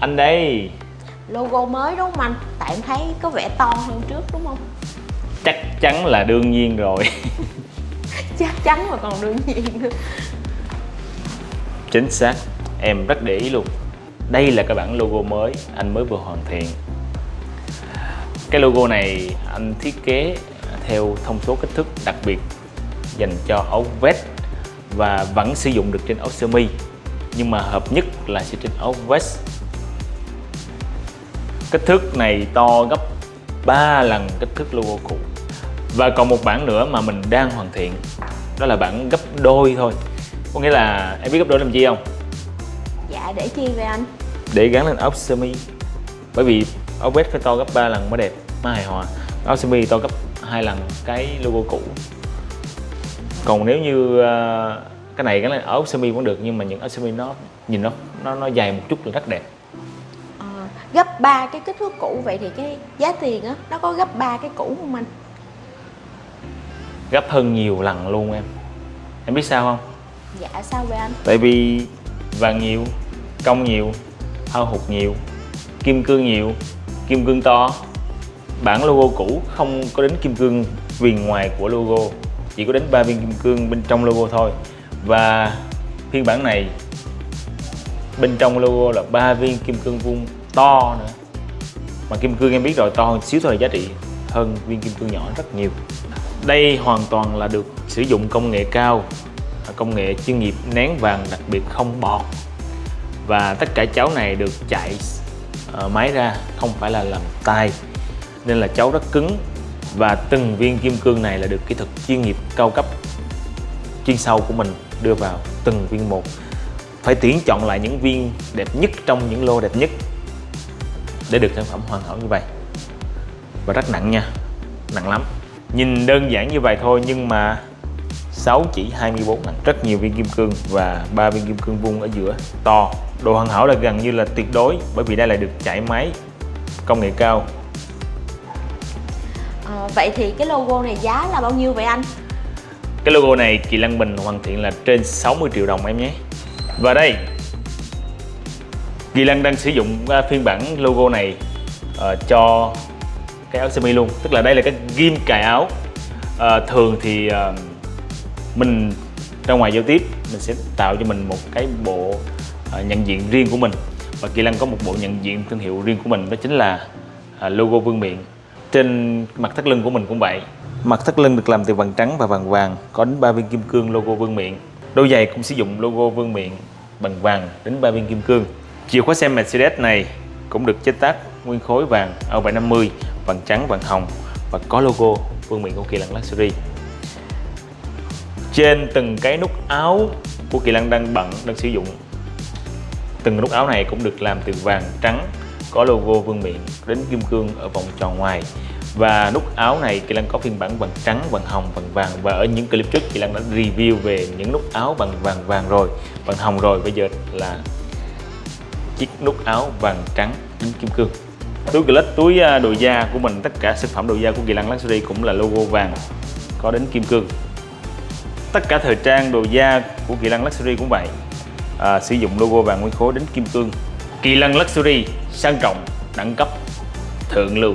Anh đây Logo mới đúng không anh? Tại em thấy có vẻ to hơn trước đúng không? Chắc chắn là đương nhiên rồi. Chắc chắn mà còn đương nhiên nữa. Chính xác. Em rất để ý luôn. Đây là cái bản logo mới Anh mới vừa hoàn thiện. Cái logo này anh thiết kế theo thông số kích thước đặc biệt dành cho áo vest và vẫn sử dụng được trên áo sơ mi nhưng mà hợp nhất là sẽ trên áo vest kích thước này to gấp 3 lần kích thước logo cũ. Và còn một bản nữa mà mình đang hoàn thiện đó là bản gấp đôi thôi. Có nghĩa là em biết gấp đôi làm gì không? Dạ để chi vậy anh? để gắn lên áo sơ mi. Bởi vì áo vest phải to gấp 3 lần mới đẹp mới hài hòa. Áo sơ mi to gấp hai lần cái logo cũ. Còn nếu như uh, cái này gắn lên áo sơ mi vẫn được nhưng mà những áo sơ mi nó nhìn nó nó nó dài một chút là rất đẹp. Ờ, gấp 3 cái kích thước cũ. Vậy thì cái giá tiền á nó có gấp 3 cái cũ không anh? gấp hơn nhiều lần luôn em. Em biết sao không? Dạ sao vậy anh? tại vì vàng nhiều công nhiều hao hụt nhiều kim cương nhiều kim cương to. Bản logo cũ không có đến kim cương viền ngoài của logo chỉ có đến ba viên kim cương bên trong logo thôi. Và phiên bản này bên trong logo là ba viên kim cương vuông to nữa. Mà kim cương em biết rồi, to hơn xíu thôi là giá trị hơn viên kim cương nhỏ rất nhiều. Đây hoàn toàn là được sử dụng công nghệ cao công nghệ chuyên nghiệp nén vàng đặc biệt không bọt. Và tất cả cháu này được chạy ờ, máy ra, không phải là làm tay. Nên là cháu rất cứng và từng viên kim cương này là được kỹ thuật chuyên nghiệp cao cấp chuyên sâu của mình đưa vào từng viên một. Phải tuyển chọn lại những viên đẹp nhất trong những lô đẹp nhất để được sản phẩm hoàn hảo như vậy. Và rất nặng nha nặng lắm. Nhìn đơn giản như vậy thôi nhưng mà 6 chỉ 24 nặng rất nhiều viên kim cương và ba viên kim cương vuông ở giữa. To độ hoàn hảo là gần như là tuyệt đối bởi vì đây là được chạy máy công nghệ cao. Ờ, vậy thì cái logo này giá là bao nhiêu vậy anh? cái logo này Kỳ Lăng Bình hoàn thiện là trên 60 triệu đồng em nhé. Và đây Kỳ Lăng đang sử dụng uh, phiên bản logo này uh, cho cái áo sơ mi luôn. Tức là đây là cái ghim cài áo. Uh, thường thì uh, mình ra ngoài giao tiếp mình sẽ tạo cho mình một cái bộ uh, nhận diện riêng của mình. Và Kỳ Lăng có một bộ nhận diện thương hiệu riêng của mình đó chính là uh, logo vương miện. Trên mặt thắt lưng của mình cũng vậy. Mặt thắt lưng được làm từ vàng trắng và vàng vàng có đến 3 viên kim cương logo vương miện. Đôi giày cũng sử dụng logo vương miện bằng vàng đến 3 viên kim cương chìa khóa xe Mercedes này cũng được chế tác nguyên khối vàng O750 vàng trắng vàng hồng và có logo vương miện của Kỳ Lân Luxury. Trên từng cái nút áo của Kỳ Lân đang bận đang sử dụng. Từng nút áo này cũng được làm từ vàng trắng có logo vương miện đến kim cương ở vòng tròn ngoài. Và nút áo này Kỳ Lân có phiên bản vàng trắng, vàng hồng, vàng vàng và ở những clip trước Kỳ Lân đã review về những nút áo bằng vàng vàng rồi vàng hồng rồi. Bây giờ là chiếc nút áo vàng trắng đính kim cương. Túi clutch túi à, đồ da của mình tất cả sản phẩm đồ da của Kỳ Lân Luxury cũng là logo vàng có đến kim cương. Tất cả thời trang đồ da của Kỳ Lân Luxury cũng vậy à, sử dụng logo vàng nguyên khối đến kim cương. Kỳ Lân Luxury sang trọng đẳng cấp thượng lưu.